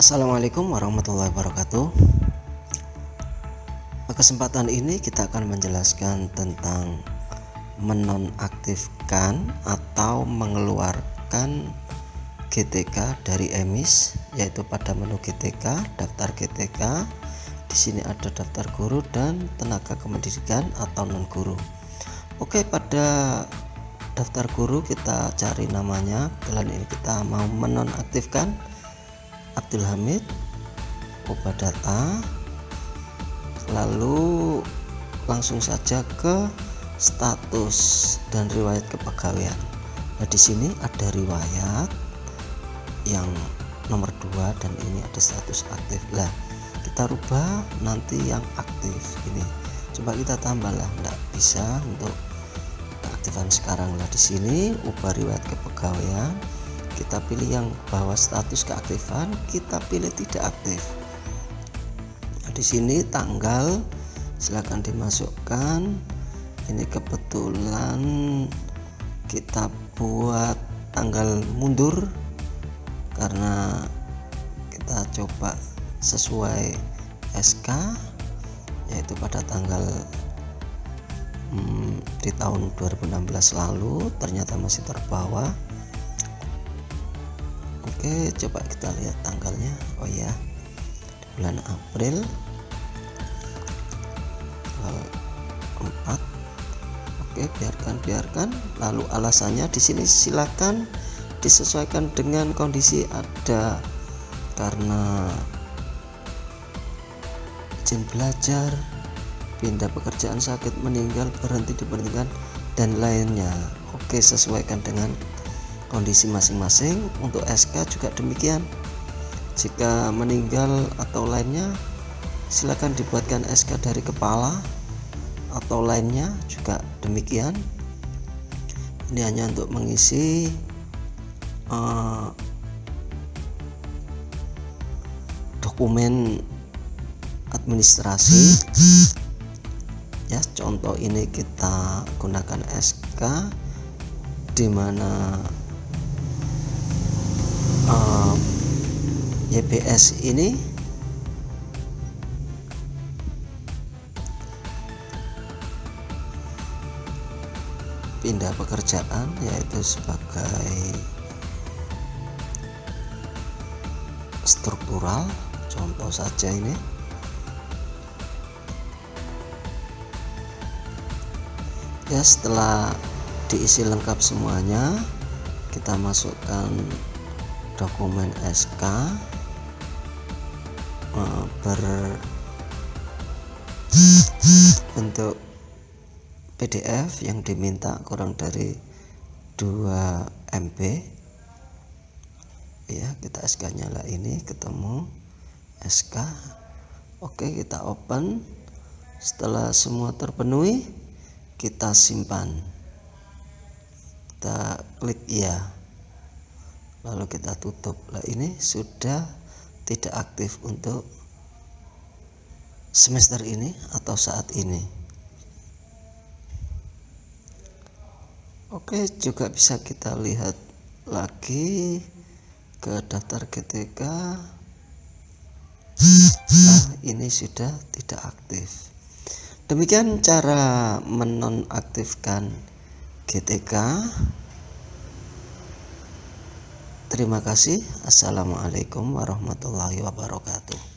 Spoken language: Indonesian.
Assalamualaikum warahmatullahi wabarakatuh. Kesempatan ini kita akan menjelaskan tentang menonaktifkan atau mengeluarkan GTK dari emis yaitu pada menu GTK daftar GTK di sini ada daftar guru dan tenaga kependidikan atau non guru Oke pada daftar guru kita cari namanya. Kalian ini kita mau menonaktifkan. Abdul Hamid ubah data lalu langsung saja ke status dan riwayat kepegawaian. Nah di sini ada riwayat yang nomor 2 dan ini ada status aktif. Lah kita rubah nanti yang aktif. Ini coba kita tambah lah enggak bisa untuk keaktifan sekarang lah. Di sini ubah riwayat kepegawaian. Kita pilih yang bawah status keaktifan kita pilih tidak aktif. Nah, di sini tanggal silahkan dimasukkan. Ini kebetulan kita buat tanggal mundur karena kita coba sesuai SK yaitu pada tanggal hmm, di tahun 2016 lalu ternyata masih terbawa. Oke coba kita lihat tanggalnya. Oh ya di bulan April tanggal 4 Oke biarkan biarkan. Lalu alasannya di sini silakan disesuaikan dengan kondisi ada karena izin belajar pindah pekerjaan sakit meninggal berhenti diberhentikan dan lainnya. Oke sesuaikan dengan kondisi masing-masing. Untuk SK juga demikian. Jika meninggal atau lainnya silakan dibuatkan SK dari kepala atau lainnya juga demikian. Ini hanya untuk mengisi uh, dokumen administrasi. Ya contoh ini kita gunakan SK di mana uh, YBS ini pindah pekerjaan yaitu sebagai struktural contoh saja ini ya setelah diisi lengkap semuanya kita masukkan dokumen SK eh, berbentuk PDF yang diminta kurang dari 2 MB ya kita SK nyala ini ketemu SK Oke kita open. Setelah semua terpenuhi kita simpan. Kita klik ya lalu kita tutup. Lah ini sudah tidak aktif untuk semester ini atau saat ini. Oke juga bisa kita lihat lagi ke daftar GTK nah ini sudah tidak aktif demikian cara menonaktifkan GTK terima kasih. Assalamualaikum warahmatullahi wabarakatuh